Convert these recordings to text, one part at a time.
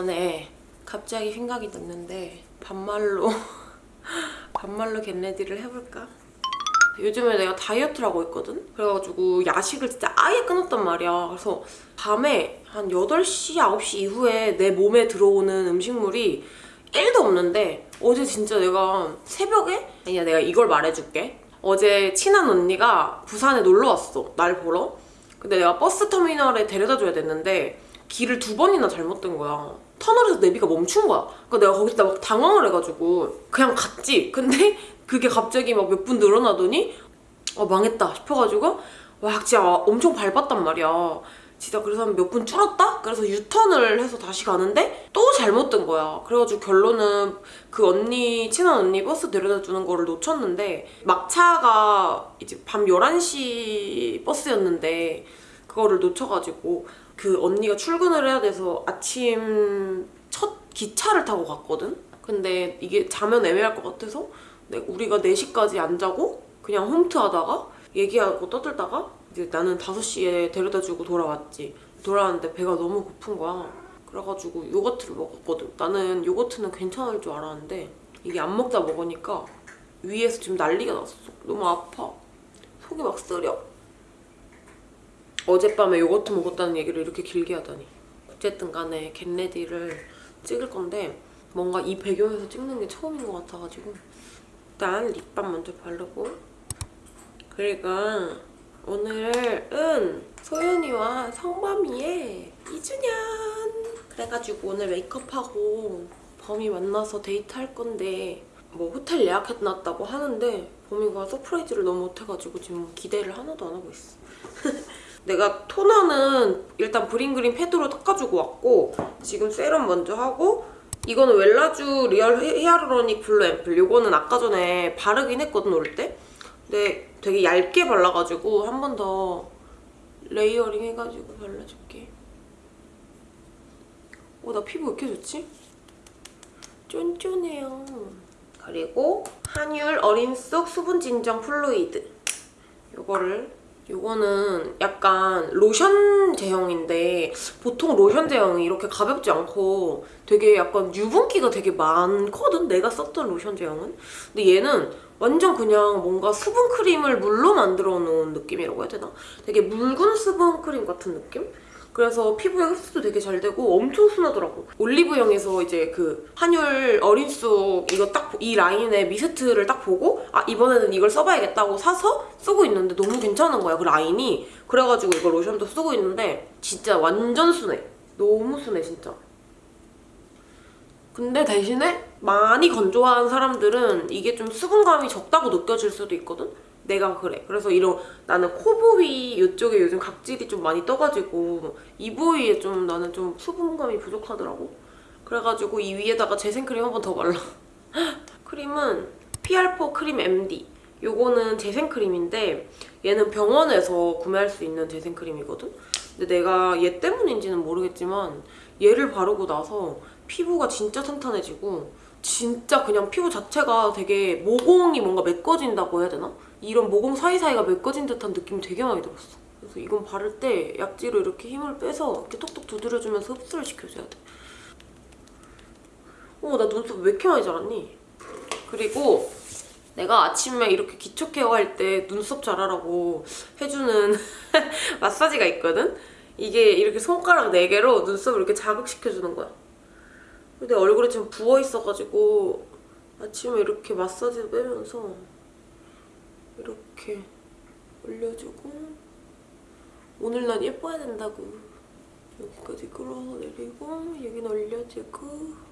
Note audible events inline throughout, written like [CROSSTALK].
오랜만에 갑자기 생각이 났는데 반말로 [LAUGHS] 반말로 겟레디를 해볼까? 요즘에 내가 다이어트를 하고 있거든? 그래가지고 야식을 진짜 아예 끊었단 말이야 그래서 밤에 한 8시, 9시 이후에 내 몸에 들어오는 음식물이 1도 없는데 어제 진짜 내가 새벽에? 아니야 내가 이걸 말해줄게 어제 친한 언니가 부산에 놀러 왔어 날 보러 근데 내가 버스 터미널에 데려다 줘야 됐는데 길을 두 번이나 잘못 든 거야. 터널에서 내비가 멈춘 거야. 그러니까 내가 거기다 막 당황을 해가지고 그냥 갔지. 근데 [LAUGHS] 그게 갑자기 막 몇 분 늘어나더니 어 망했다 싶어가지고 와 진짜 엄청 밟았단 말이야. 진짜 그래서 한 몇 분 줄었다? 그래서 유턴을 해서 다시 가는데 또 잘못 든 거야. 그래가지고 결론은 그 언니, 친한 언니 버스 데려다 주는 거를 놓쳤는데 막차가 이제 밤 11시 버스였는데 그거를 놓쳐가지고 그 언니가 출근을 해야 돼서 아침 첫 기차를 타고 갔거든? 근데 이게 자면 애매할 것 같아서 내- 우리가 4시까지 안 자고 그냥 홈트 하다가 얘기하고 떠들다가 이제 나는 5시에 데려다 주고 돌아왔지. 돌아왔는데 배가 너무 고픈 거야. 그래가지고 요거트를 먹었거든. 나는 요거트는 괜찮을 줄 알았는데 이게 안 먹다 먹으니까 위에서 지금 난리가 났어. 너무 아파. 속이 막 쓰려. 어젯밤에 요거트 먹었다는 얘기를 이렇게 길게 하다니. 어쨌든 간에 겟레디를 찍을 건데 뭔가 이 배경에서 찍는 게 처음인 것 같아가지고 일단 립밤 먼저 바르고. 그리고 오늘은 소연이와 성범이의 2주년! 그래가지고 오늘 메이크업하고 범이 만나서 데이트할 건데 뭐 호텔 예약해놨다고 하는데 범이가 surprise를 너무 못해가지고 지금 기대를 하나도 안 하고 있어 [LAUGHS] 내가 토너는 일단 브링그린 패드로 닦아주고 왔고 지금 세럼 먼저 하고 이거는 웰라쥬 Real Hy- Hyaluronic Blue 앰플 이거는 아까 전에 바르긴 했거든 올 때. 근데 되게 얇게 발라가지고 한 번 더 layering 해가지고 발라줄게. 어, 나 피부 왜 이렇게 좋지? 쫀쫀해요. 그리고 한율 어린 속 수분 진정 fluid. 요거를 요거는 약간 로션 제형인데 보통 로션 제형이 이렇게 가볍지 않고 되게 약간 유분기가 되게 많거든 내가 썼던 로션 제형은 근데 얘는 완전 그냥 뭔가 수분 크림을 물로 만들어 놓은 느낌이라고 해야 되나? 되게 묽은 수분 크림 같은 느낌? 그래서 피부에 흡수도 되게 잘 되고 엄청 순하더라고. 올리브영에서 이제 그 한율 어린 속 이거 딱 이 라인의 미스트를 딱 보고 아 이번에는 이걸 써봐야겠다고 사서 쓰고 있는데 너무 괜찮은 거야 그 라인이. 그래가지고 이거 로션도 쓰고 있는데 진짜 완전 순해. 너무 순해 진짜. 근데 대신에 많이 건조한 사람들은 이게 좀 수분감이 적다고 느껴질 수도 있거든? 내가 그래. 그래서 이런 나는 코 부위 이쪽에 요즘 각질이 좀 많이 떠가지고 이 부위에 좀 나는 좀 수분감이 부족하더라고. 그래가지고 이 위에다가 재생크림 한 번 더 발라. [LAUGHS] 크림은 PR4 크림 MD. 요거는 재생크림인데 얘는 병원에서 구매할 수 있는 재생크림이거든? 근데 내가 얘 때문인지는 모르겠지만 얘를 바르고 나서 피부가 진짜 탄탄해지고 진짜 그냥 피부 자체가 되게 모공이 뭔가 메꿔진다고 해야 되나? 이런 모공 사이사이가 메꿔진 듯한 느낌이 되게 많이 들었어. 그래서 이건 바를 때 약지로 이렇게 힘을 빼서 이렇게 톡톡 두드려주면서 흡수를 시켜줘야 돼. 어, 나 눈썹 왜 이렇게 많이 자랐니? 그리고 내가 아침에 이렇게 기초 케어할 때 눈썹 자라라고 해주는 [LAUGHS] 마사지가 있거든? 이게 이렇게 손가락 4개로 눈썹을 이렇게 자극시켜주는 거야. 근데 얼굴이 지금 부어있어가지고 아침에 이렇게 마사지 빼면서 이렇게 올려주고 오늘 난 예뻐야 된다고 여기까지 끌어내리고 여기는 올려주고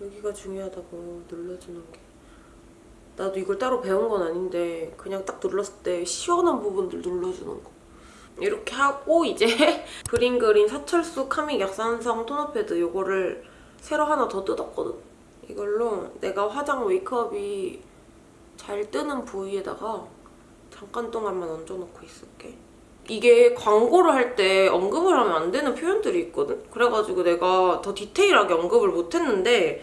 여기가 중요하다고 눌러주는 게. 나도 이걸 따로 배운 건 아닌데 그냥 딱 눌렀을 때 시원한 부분들 눌러주는 거 이렇게 하고 이제 [LAUGHS] 그린그린 사철수 카믹 약산성 토너 패드 이거를 새로 하나 더 뜯었거든 이걸로 내가 화장 메이크업이 잘 뜨는 부위에다가 잠깐 동안만 얹어놓고 있을게 이게 광고를 할 때 언급을 하면 안 되는 표현들이 있거든? 그래가지고 내가 더 디테일하게 언급을 못했는데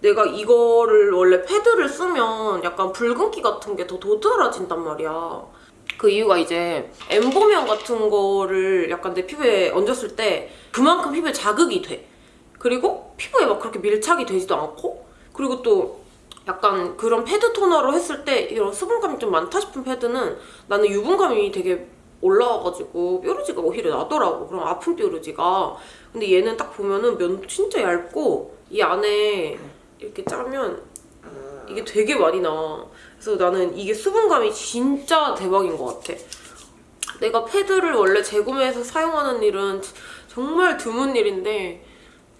내가 이거를 원래 패드를 쓰면 약간 붉은기 같은 게 더 도드라진단 말이야. 그 이유가 이제 엠보면 같은 거를 약간 내 피부에 얹었을 때 그만큼 피부에 자극이 돼. 그리고 피부에 막 그렇게 밀착이 되지도 않고 그리고 또 약간 그런 패드 토너로 했을 때 이런 수분감이 좀 많다 싶은 패드는 나는 유분감이 되게 올라와가지고 뾰루지가 오히려 나더라고 그럼 아픈 뾰루지가 근데 얘는 딱 보면은 면 진짜 얇고 이 안에 이렇게 짜면 이게 되게 많이 나와 그래서 나는 이게 수분감이 진짜 대박인 것 같아. 내가 패드를 원래 재구매해서 사용하는 일은 정말 드문 일인데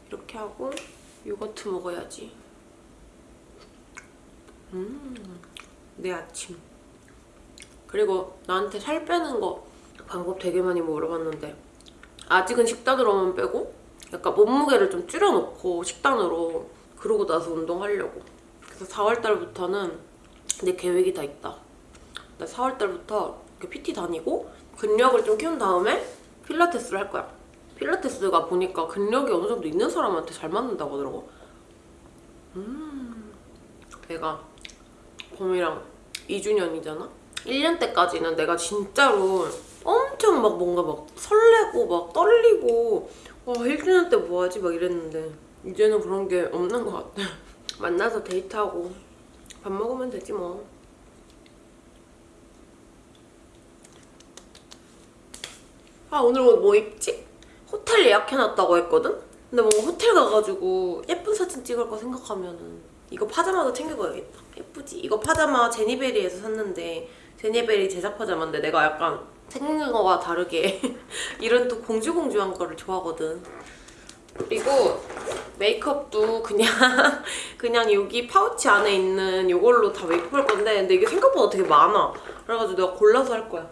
이렇게 하고 요거트 먹어야지. 음, 내 아침. 그리고 나한테 살 빼는 거 방법 되게 많이 물어봤는데 아직은 식단으로만 빼고 약간 몸무게를 좀 줄여놓고 식단으로 그러고 나서 운동하려고 그래서 4월달부터는 내 계획이 다 있다. 나 4월달부터 이렇게 PT 다니고 근력을 좀 키운 다음에 필라테스를 할 거야. 필라테스가 보니까 근력이 어느 정도 있는 사람한테 잘 맞는다고 하더라고. 음 내가 봄이랑 2주년이잖아? 1년 때까지는 내가 진짜로 엄청 막 뭔가 막 설레고 막 떨리고 와 1주년 때 뭐하지? 막 이랬는데 이제는 그런 게 없는 것 같아 만나서 데이트하고 밥 먹으면 되지 뭐 아 오늘 옷뭐 입지? 호텔 예약해놨다고 했거든? 근데 뭔가 호텔 가가지고 예쁜 사진 찍을 거 생각하면은 이거 파자마도 챙겨가야겠다 예쁘지? 이거 파자마 제니베리에서 샀는데 제니베리 제작 파자마인데 내가 약간 생긴 거와 다르게 [LAUGHS] 이런 또 공주공주한 거를 좋아하거든 그리고 메이크업도 그냥 [LAUGHS] 그냥 여기 파우치 안에 있는 이걸로 다 메이크업 할 건데 근데 이게 생각보다 되게 많아. 그래가지고 내가 골라서 할 거야.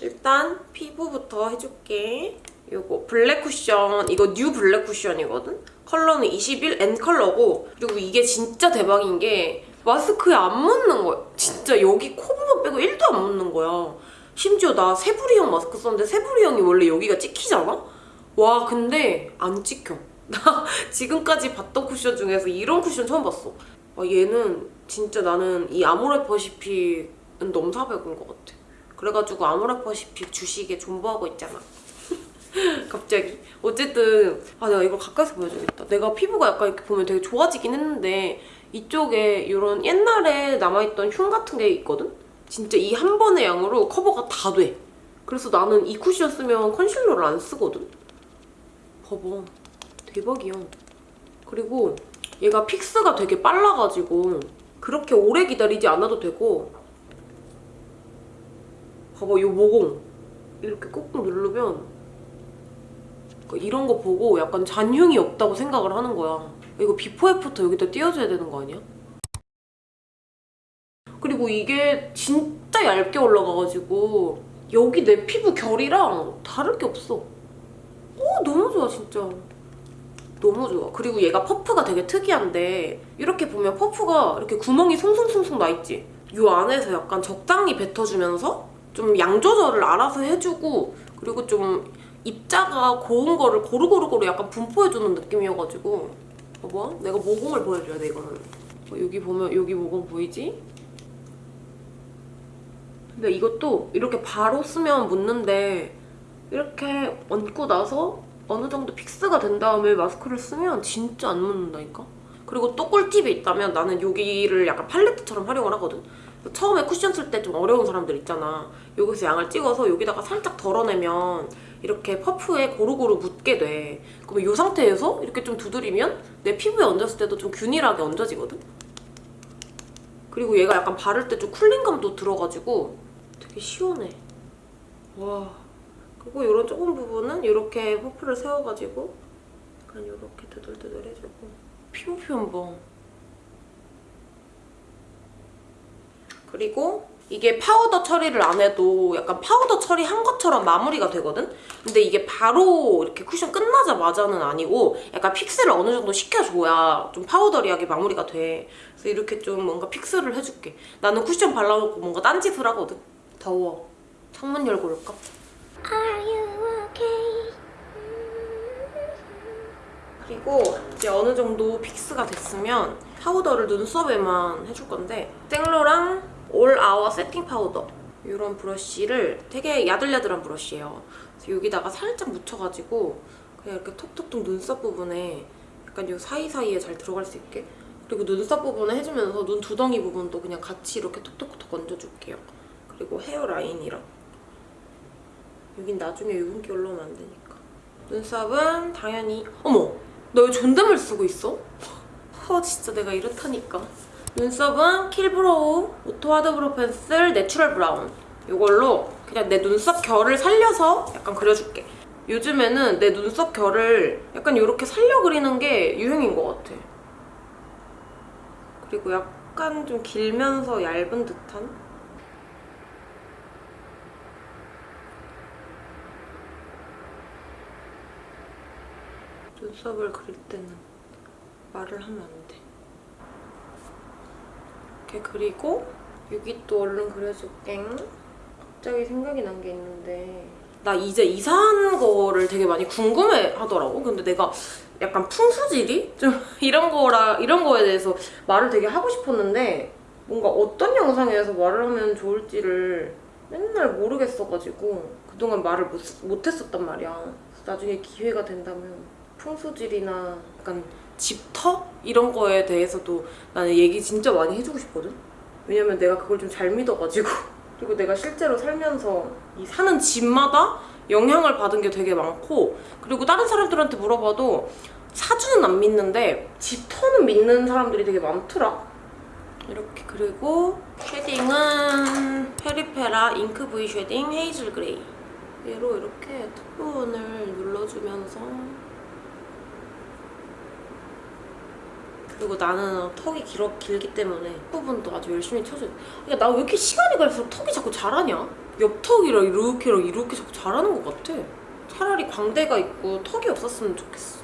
일단 피부부터 해줄게. 이거 블랙 쿠션. 이거 new 블랙 쿠션이거든? 컬러는 21 N 컬러고 그리고 이게 진짜 대박인 게 마스크에 안 묻는 거야. 진짜 여기 코 부분 빼고 1도 안 묻는 거야. 심지어 나 세부리형 마스크 썼는데 세부리형이 원래 여기가 찍히잖아? 와 근데 안 찍혀 나 [LAUGHS] 지금까지 봤던 쿠션 중에서 이런 쿠션 처음 봤어 아, 얘는 진짜 나는 이 아모레퍼시픽은 넘사벽인 것 같아 그래가지고 아모레퍼시픽 주식에 존버하고 있잖아 [LAUGHS] 갑자기 어쨌든 아 내가 이걸 가까이서 보여줘야겠다 내가 피부가 약간 이렇게 보면 되게 좋아지긴 했는데 이쪽에 이런 옛날에 남아있던 흉 같은 게 있거든? 진짜 이 한 번의 양으로 커버가 다 돼. 그래서 나는 이 쿠션 쓰면 concealer를 안 쓰거든? 봐봐. 대박이야. 그리고 얘가 fix가 되게 빨라가지고 그렇게 오래 기다리지 않아도 되고 봐봐, 이 모공. 이렇게 꾹꾹 누르면 그러니까 이런 거 보고 약간 잔흉이 없다고 생각을 하는 거야. 이거 before after 여기다 띄워줘야 되는 거 아니야? 그리고 이게 진짜 얇게 올라가가지고 여기 내 피부 결이랑 다를 게 없어. 오 너무 좋아 진짜. 너무 좋아. 그리고 얘가 퍼프가 되게 특이한데 이렇게 보면 퍼프가 이렇게 구멍이 송송송송 나 있지? 이 안에서 약간 적당히 뱉어주면서 좀 양 조절을 알아서 해주고 그리고 좀 입자가 고운 거를 고루고루고루 약간 분포해주는 느낌이어가지고 봐봐 내가 모공을 보여줘야 돼 이거는 어, 여기 보면 여기 모공 보이지? 근데 이것도 이렇게 바로 쓰면 묻는데 이렇게 얹고 나서 어느 정도 픽스가 된 다음에 마스크를 쓰면 진짜 안 묻는다니까? 그리고 또 꿀팁이 있다면 나는 여기를 약간 팔레트처럼 활용을 하거든? 처음에 쿠션 쓸 때 좀 어려운 사람들 있잖아. 여기서 양을 찍어서 여기다가 살짝 덜어내면 이렇게 퍼프에 고루고루 묻게 돼. 그러면 이 상태에서 이렇게 좀 두드리면 내 피부에 얹었을 때도 좀 균일하게 얹어지거든? 그리고 얘가 약간 바를 때 좀 cooling감도 들어가지고 되게 시원해. 와. 그리고 이런 조금 부분은 이렇게 퍼프를 세워가지고 약간 이렇게 두들두들 해주고 봐. 그리고 이게 파우더 처리를 안 해도 약간 파우더 처리한 것처럼 마무리가 되거든? 근데 이게 바로 이렇게 쿠션 끝나자마자는 아니고 약간 fix를 어느 정도 시켜줘야 좀 powdery하게 마무리가 돼. 그래서 이렇게 좀 뭔가 fix를 해줄게. 나는 쿠션 발라놓고 뭔가 딴짓을 하거든? 더워. 창문 열고 올까? 그리고 이제 어느 정도 fix가 됐으면 파우더를 눈썹에만 해줄 건데 생로랑 All Hour Setting Powder 이런 브러쉬를 되게 야들야들한 브러쉬예요. 여기다가 살짝 묻혀가지고 그냥 이렇게 톡톡톡 눈썹 부분에 약간 이 사이사이에 잘 들어갈 수 있게 그리고 눈썹 부분에 해주면서 눈 두덩이 부분도 그냥 같이 이렇게 톡톡톡 얹어줄게요. 그리고 헤어라인이랑 여긴 나중에 유분기 올라오면 안 되니까. 눈썹은 당연히 어머! 나왜 존댓말 쓰고 있어? 아 진짜 내가 이렇다니까. 눈썹은 Kill Brow Auto Hard Brow Pencil Natural Brown. 이걸로 그냥 내 눈썹 결을 살려서 약간 그려줄게. 요즘에는 내 눈썹 결을 약간 이렇게 살려 그리는 게 유행인 것 같아. 그리고 약간 좀 길면서 얇은 듯한 눈썹을 그릴 때는 말을 하면 안 돼. 이렇게 그리고 여기 또 얼른 그려줄게. 갑자기 생각이 난 게 있는데 나 이제 이사한 거를 되게 많이 궁금해 하더라고. 근데 내가 약간 풍수지리? 좀 [LAUGHS] 이런 거라 이런 거에 대해서 말을 되게 하고 싶었는데 뭔가 어떤 영상에서 말을 하면 좋을지를 맨날 모르겠어가지고 그동안 말을 못, 못했었단 말이야. 나중에 기회가 된다면 풍수질이나 약간 집터? 이런 거에 대해서도 나는 얘기 진짜 많이 해주고 싶거든? 왜냐면 내가 그걸 좀 잘 믿어가지고 [LAUGHS] 그리고 내가 실제로 살면서 이 사는 집마다 영향을 받은 게 되게 많고 그리고 다른 사람들한테 물어봐도 사주는 안 믿는데 집터는 믿는 사람들이 되게 많더라 이렇게 그리고 shading은 페리페라 Ink V Shading Hazel Gray 얘로 이렇게 턱 부분을 눌러주면서 그리고 나는 턱이 길어, 길기 때문에 부분도 아주 열심히 쳐줘요. 그러니까 나 왜 이렇게 시간이 갈수록 턱이 자꾸 자라냐? 옆턱이랑 이렇게랑 이렇게 자꾸 자라는 것 같아. 차라리 광대가 있고 턱이 없었으면 좋겠어.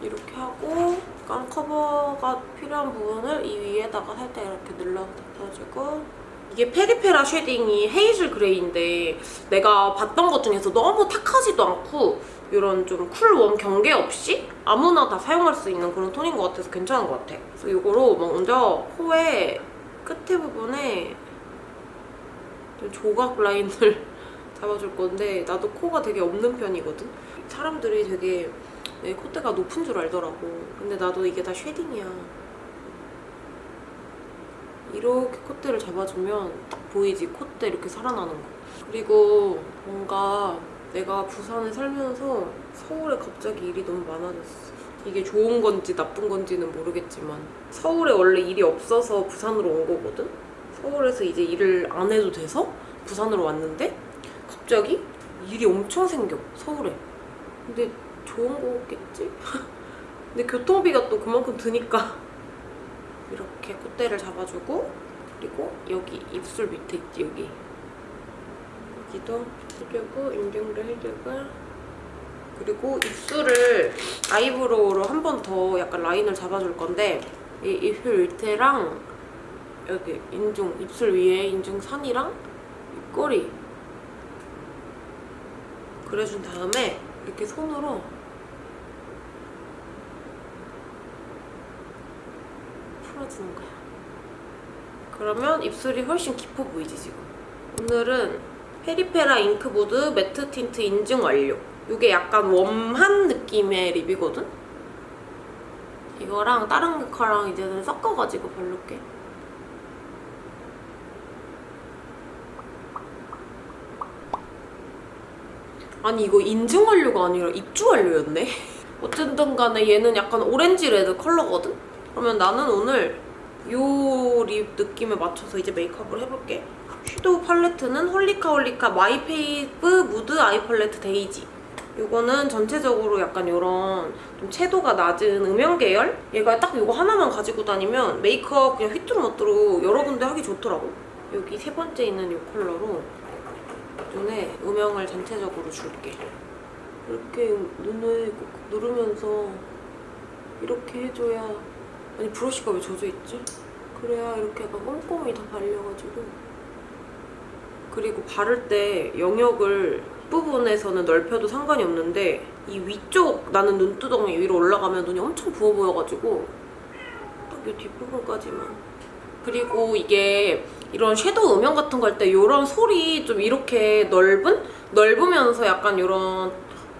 이렇게 하고 약간 커버가 필요한 부분을 이 위에다가 살짝 이렇게 눌러주고 이게 페리페라 shading이 Hazel Gray인데 내가 봤던 것 중에서 너무 탁하지도 않고 이런 좀 cool warm 경계 없이 아무나 다 사용할 수 있는 그런 톤인 것 같아서 괜찮은 것 같아. 그래서 이거로 먼저 코의 끝에 부분에 좀 조각 라인을 [LAUGHS] 잡아줄 건데 나도 코가 되게 없는 편이거든? 사람들이 되게 내 콧대가 높은 줄 알더라고. 근데 나도 이게 다 shading이야. 이렇게 콧대를 잡아주면 딱 보이지? 콧대 이렇게 살아나는 거. 그리고 뭔가 내가 부산에 살면서 서울에 갑자기 일이 너무 많아졌어. 이게 좋은 건지 나쁜 건지는 모르겠지만 서울에 원래 일이 없어서 부산으로 온 거거든? 서울에서 이제 일을 안 해도 돼서 부산으로 왔는데 갑자기 일이 엄청 생겨 서울에. 근데 좋은 거겠지? [LAUGHS] 근데 교통비가 또 그만큼 드니까 이렇게 콧대를 잡아주고 그리고 여기 입술 밑에 있지 여기. 여기도 해주고 인중도 해주고. 그리고 입술을 아이브로우로 한 번 더 약간 라인을 잡아줄 건데 이 입술 밑에랑 여기 인중 입술 위에 인중 선이랑 입꼬리. 그려준 다음에 이렇게 손으로 풀어주는 거야. 그러면 입술이 훨씬 깊어 보이지 지금. 오늘은 페리페라 Ink Mood Matte Tint 인증 완료. 이게 약간 warm한 느낌의 lip이거든? 이거랑 다른 거랑 이제는 섞어가지고 바를게. 아니 이거 인증 완료가 아니라 입주 완료였네? [LAUGHS] 어쨌든 간에 얘는 약간 오렌지 red 컬러거든? 그러면 나는 오늘 요 lip 느낌에 맞춰서 이제 메이크업을 해볼게. shadow 팔레트는 홀리카 홀리카 My Fave Mood Eye Palette Daisy. 이거는 전체적으로 약간 이런 좀 채도가 낮은 음영 계열? 얘가 딱 이거 하나만 가지고 다니면 메이크업 그냥 휘뚜루마뚜루 여러 군데 하기 좋더라고. 여기 세 번째 있는 이 컬러로 눈에 음영을 전체적으로 줄게. 이렇게 눈을 꼭 누르면서 이렇게 해줘야 아니 브러쉬가 왜 젖어있지? 그래야 이렇게 약간 꼼꼼히 다 발려가지고 그리고 바를 때 영역을 부분에서는 넓혀도 상관이 없는데 이 위쪽 나는 눈두덩이 위로 올라가면 눈이 엄청 부어 보여가지고 딱 이 뒷부분까지만 그리고 이게 이런 섀도우 음영 같은 거 할 때 이런 솔이 좀 이렇게 넓은? 넓으면서 약간 이런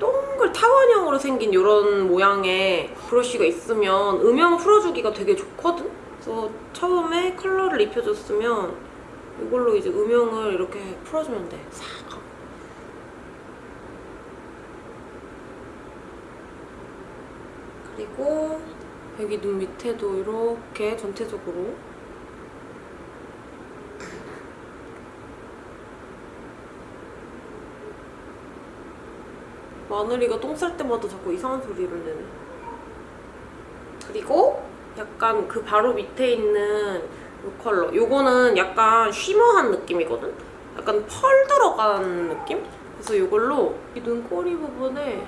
동글 타원형으로 생긴 이런 모양의 브러쉬가 있으면 음영 풀어주기가 되게 좋거든? 그래서 처음에 컬러를 입혀줬으면 이걸로 이제 음영을 이렇게 풀어주면 돼. 싹 하고. 그리고 여기 눈 밑에도 이렇게 전체적으로 마늘이가 똥 쌀 때마다 자꾸 이상한 소리를 내네. 그리고 약간 그 바로 밑에 있는 이 컬러. 요거는 약간 쉬머한 느낌이거든? 약간 펄 들어간 느낌? 그래서 이걸로 이 눈꼬리 부분에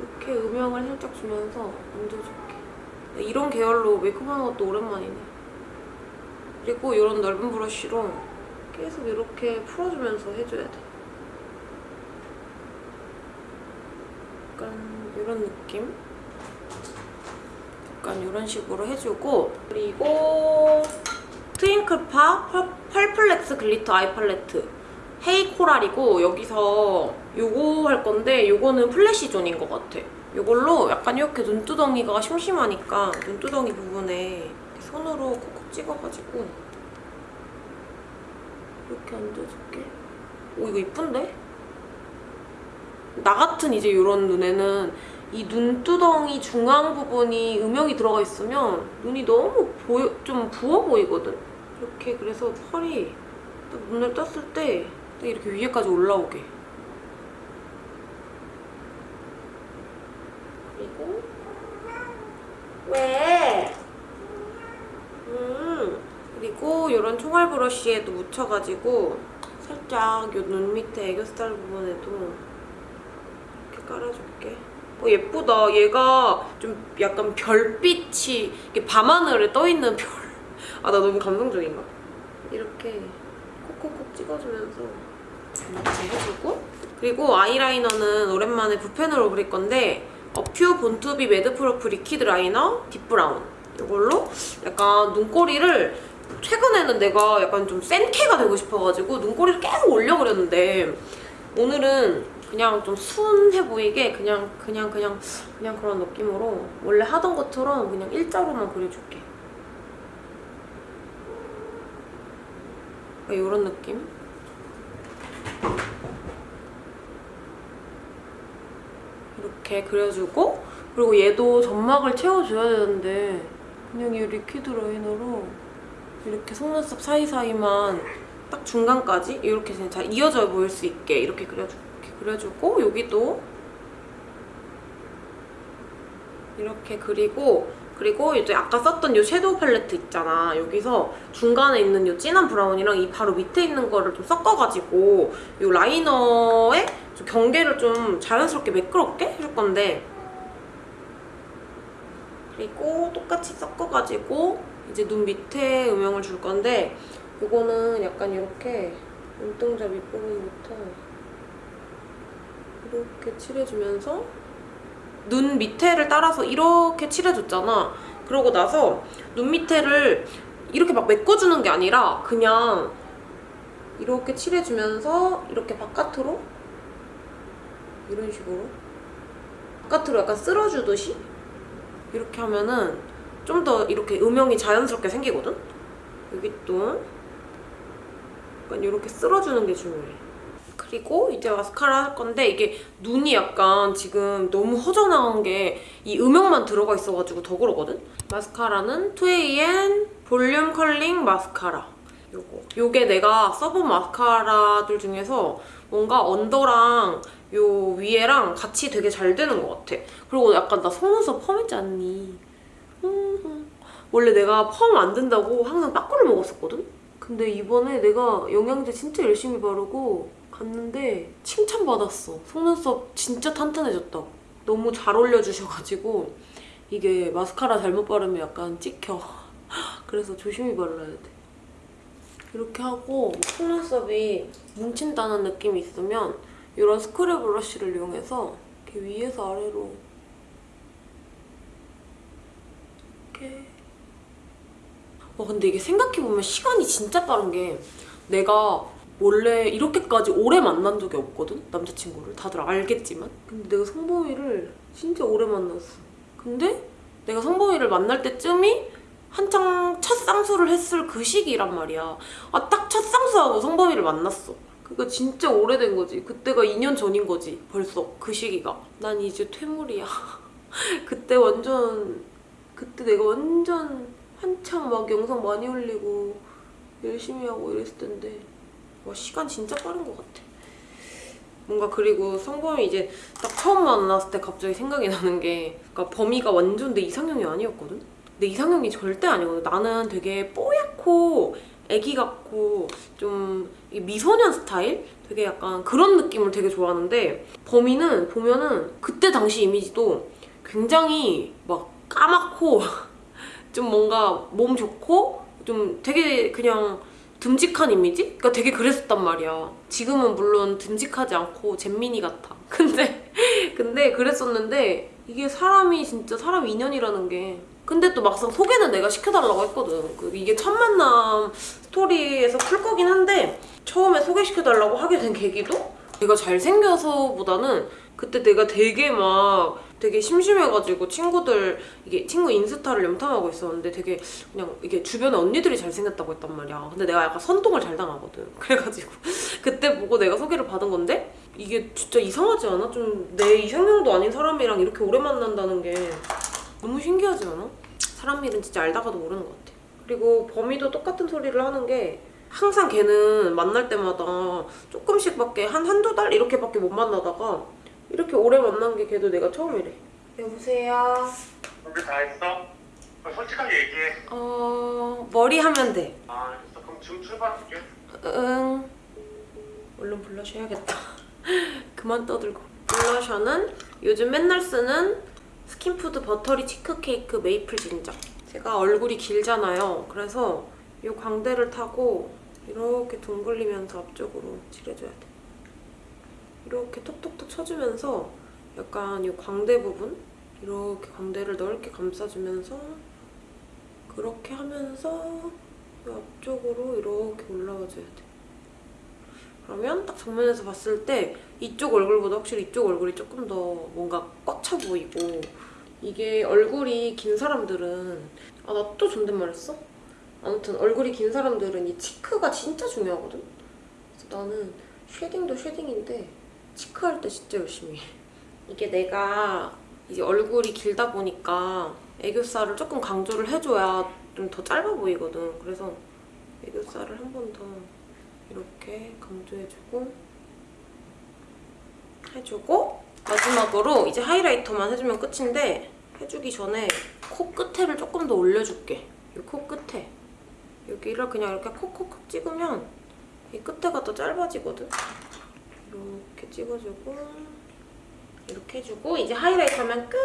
이렇게 음영을 살짝 주면서 얹어줄게. 이런 계열로 메이크업 하는 것도 오랜만이네. 그리고 이런 넓은 브러쉬로 계속 이렇게 풀어주면서 해줘야 돼. 약간 이런 느낌? 약간 이런 식으로 해주고 그리고 Twinkle Pop Pearl- Pearl Flex Glitter Eye Palette Hey Coral이고 여기서 요거 할 건데 요거는 flash zone인 것 같아. 요걸로 약간 이렇게 눈두덩이가 심심하니까 눈두덩이 부분에 손으로 콕콕 찍어가지고 이렇게 얹어줄게. 오 이거 이쁜데? 나 같은 이제 이런 눈에는 이 눈두덩이 중앙 부분이 음영이 들어가 있으면 눈이 너무 보여, 좀 부어 보이거든? 이렇게 그래서 펄이 딱 눈을 떴을 때딱 이렇게 위에까지 올라오게. 그리고 왜? 음 그리고 이런 총알 브러쉬에도 묻혀가지고 살짝 이 눈 밑에 애교살 부분에도 깔아줄게. 어, 예쁘다. 얘가 좀 약간 별빛이 이렇게 밤하늘에 떠있는 별. 아, 나 너무 감성적인가? 이렇게 콕콕콕 찍어주면서 이렇게 해주고 그리고 아이라이너는 오랜만에 붓펜으로 그릴 건데 어퓨 Born to be Madproof Liquid Liner Deep Brown 이걸로 약간 눈꼬리를 최근에는 내가 약간 좀 센캐가 되고 싶어가지고 눈꼬리를 계속 올려 그렸는데 오늘은 그냥 좀 순해 보이게 그냥 그냥 그냥 그냥 그런 느낌으로 원래 하던 것처럼 그냥 일자로만 그려줄게. 이런 느낌? 이렇게 그려주고 그리고 얘도 점막을 채워줘야 되는데 그냥 이 liquid liner로 이렇게 속눈썹 사이사이만 딱 중간까지 이렇게 잘 이어져 보일 수 있게 이렇게 그려주, 이렇게 그려주고 여기도 이렇게 그리고 그리고 이제 아까 썼던 이 섀도우 팔레트 있잖아. 여기서 중간에 있는 이 진한 브라운이랑 이 바로 밑에 있는 거를 좀 섞어가지고 이 라이너에 좀 경계를 좀 자연스럽게 매끄럽게 해줄 건데 그리고 똑같이 섞어가지고 이제 눈 밑에 음영을 줄 건데 이거는 약간 이렇게 눈동자 밑부분부터 이렇게 칠해주면서 눈 밑에를 따라서 이렇게 칠해줬잖아. 그러고 나서 눈 밑에를 이렇게 막 메꿔주는 게 아니라 그냥 이렇게 칠해주면서 이렇게 바깥으로 이런 식으로 바깥으로 약간 쓸어주듯이 이렇게 하면은 좀 더 이렇게 음영이 자연스럽게 생기거든? 여기 또 약간 이렇게 쓸어주는 게 중요해. 그리고 이제 마스카라 할 건데 이게 눈이 약간 지금 너무 허전한 게이 음영만 들어가 있어가지고 더 그러거든? 마스카라는 2AM 볼륨 컬링 마스카라 요거. 요게 내가 써본 마스카라들 중에서 뭔가 언더랑 요 위에랑 같이 되게 잘 되는 것 같아. 그리고 약간 나 속눈썹 펌했지 않니? 음, 원래 내가 펌 안 된다고 항상 빠꾸를 먹었었거든? 근데 이번에 내가 영양제 진짜 열심히 바르고 갔는데 칭찬받았어. 속눈썹 진짜 탄탄해졌다고. 너무 잘 올려주셔가지고 이게 마스카라 잘못 바르면 약간 찍혀. [LAUGHS] 그래서 조심히 발라야 돼. 이렇게 하고 속눈썹이 뭉친다는 느낌이 있으면 이런 스크랩 브러쉬를 이용해서 이렇게 위에서 아래로 이렇게 와 근데 이게 생각해보면 시간이 진짜 빠른 게 내가 원래 이렇게까지 오래 만난 적이 없거든? 남자친구를. 다들 알겠지만. 근데 내가 성범이를 진짜 오래 만났어. 근데 내가 성범이를 만날 때쯤이 한창 첫 쌍수를 했을 그 시기란 말이야. 아, 딱 첫 쌍수하고 성범이를 만났어. 그거 진짜 오래된 거지. 그때가 2년 전인 거지. 벌써 그 시기가. 난 이제 퇴물이야. [LAUGHS] 그때 완전 그때 내가 완전 한창 막 영상 많이 올리고 열심히 하고 이랬을 텐데 와 시간 진짜 빠른 것 같아. 뭔가 그리고 성범이 이제 딱 처음 만났을 때 갑자기 생각이 나는 게 그러니까 범이가 완전 내 이상형이 아니었거든? 내 이상형이 절대 아니거든. 나는 되게 뽀얗고 애기 같고 좀이 미소년 스타일? 되게 약간 그런 느낌을 되게 좋아하는데 범이는 보면은 그때 당시 이미지도 굉장히 막 까맣고 [LAUGHS] 좀 뭔가 몸 좋고 좀 되게 그냥 듬직한 이미지? 그러니까 되게 그랬었단 말이야. 지금은 물론 듬직하지 않고 잼민이 같아. [LAUGHS] 근데 근데 그랬었는데 이게 사람이 진짜 사람 인연이라는 게 근데 또 막상 소개는 내가 시켜달라고 했거든. 그 이게 첫 만남 스토리에서 풀 거긴 한데 처음에 소개시켜달라고 하게 된 계기도 내가 잘생겨서보다는 그때 내가 되게 막 되게 심심해가지고 친구들 이게 친구 인스타를 염탐하고 있었는데 되게 그냥 이게 주변에 언니들이 잘생겼다고 했단 말이야. 근데 내가 약간 선동을 잘 당하거든. [LAUGHS] 그래가지고 그때 보고 내가 소개를 받은 건데 이게 진짜 이상하지 않아? 좀 내 이상형도 아닌 사람이랑 이렇게 오래 만난다는 게 너무 신기하지 않아? 사람 일은 진짜 알다가도 모르는 것 같아. 그리고 범이도 똑같은 소리를 하는 게 항상 걔는 만날 때마다 조금씩밖에 한 한두 달 이렇게밖에 못 만나다가 이렇게 오래 만난 게 걔도 내가 처음이래. 여보세요? 준비 다 했어? 그럼 솔직하게 얘기해. 어... 머리 하면 돼. 아, 알겠어. 그럼 지금 출발할게. 응. 얼른 블러셔야겠다. [LAUGHS] 그만 떠들고. 블러셔는 요즘 맨날 쓰는 스킨푸드 Buttery Cheek Cake Maple Ginger. 제가 얼굴이 길잖아요. 그래서 이 광대를 타고 이렇게 둥글리면서 앞쪽으로 칠해줘야 돼. 이렇게 톡톡톡 쳐주면서 약간 이 광대 부분 이렇게 광대를 넓게 감싸주면서 그렇게 하면서 이 앞쪽으로 이렇게 올라와줘야 돼. 그러면 딱 정면에서 봤을 때 이쪽 얼굴보다 확실히 이쪽 얼굴이 조금 더 뭔가 꽉차 보이고 이게 얼굴이 긴 사람들은 아 나 또 존댓말 했어? 아무튼 얼굴이 긴 사람들은 이 치크가 진짜 중요하거든? 그래서 나는 쉐딩도 쉐딩인데 치크할 때 진짜 열심히 해. 이게 내가 이제 얼굴이 길다 보니까 애교살을 조금 강조를 해줘야 좀 더 짧아 보이거든. 그래서 애교살을 한 번 더 이렇게 강조해주고 해주고 마지막으로 이제 하이라이터만 해주면 끝인데 해주기 전에 코 끝에를 조금 더 올려줄게. 이 코 끝에 여기를 그냥 이렇게 콕콕콕 찍으면 이 끝에가 더 짧아지거든. 이렇게 찍어주고 이렇게 해주고 이제 하이라이터면 끝!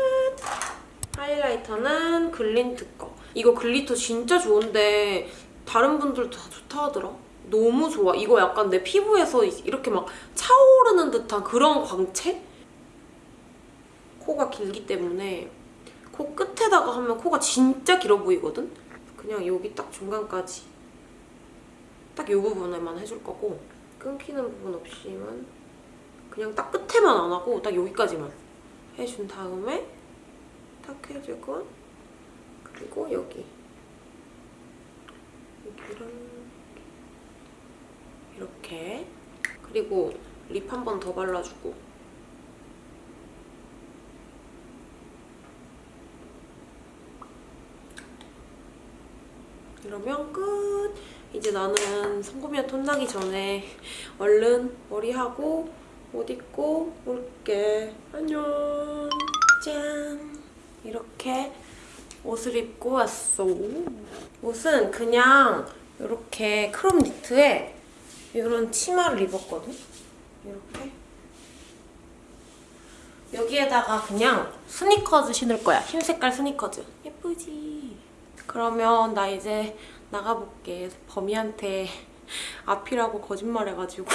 하이라이터는 글린트 거. 이거 글리터 진짜 좋은데 다른 분들도 다 좋다 하더라. 너무 좋아. 이거 약간 내 피부에서 이렇게 막 차오르는 듯한 그런 광채? 코가 길기 때문에 코 끝에다가 하면 코가 진짜 길어 보이거든? 그냥 여기 딱 중간까지 딱 이 부분에만 해줄 거고 끊기는 부분 없이만 그냥 딱 끝에만 안 하고 딱 여기까지만 해준 다음에 탁 해주고 그리고 여기. 여기랑 이렇게. 그리고 립 한 번 더 발라주고. 이러면 끝! 이제 나는 성고미한테 혼나기 전에 얼른 머리하고 옷 입고 올게. 안녕! 짠! 이렇게 옷을 입고 왔어. 옷은 그냥 이렇게 crop 니트에 이런 치마를 입었거든? 이렇게. 여기에다가 그냥 스니커즈 신을 거야. 흰 색깔 스니커즈. 예쁘지? 그러면 나 이제 나가볼게. 범이한테 [LAUGHS] 앞이라고 거짓말해가지고